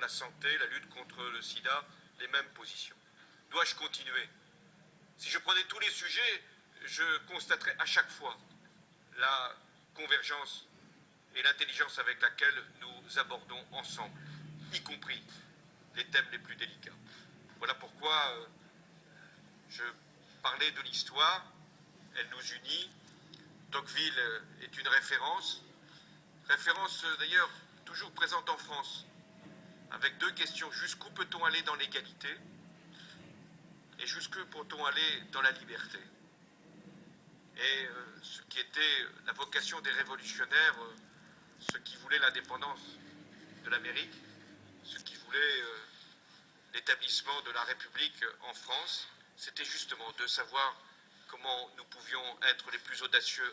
la santé, la lutte contre le sida, les mêmes positions. Dois-je continuer? Si je prenais tous les sujets, je constaterais à chaque fois la convergence et l'intelligence avec laquelle nous abordons ensemble, y compris les thèmes les plus délicats. Voilà pourquoi euh, je parlais de l'histoire, elle nous unit. Tocqueville est une référence, référence d'ailleurs toujours présente en France, avec deux questions. Jusqu'où peut-on aller dans l'égalité? Et jusqu'où peut-on aller dans la liberté? Et ce qui était la vocation des révolutionnaires, ceux qui voulaient l'indépendance de l'Amérique, ceux qui voulaient l'établissement de la République en France, c'était justement de savoir comment nous pouvions être les plus audacieux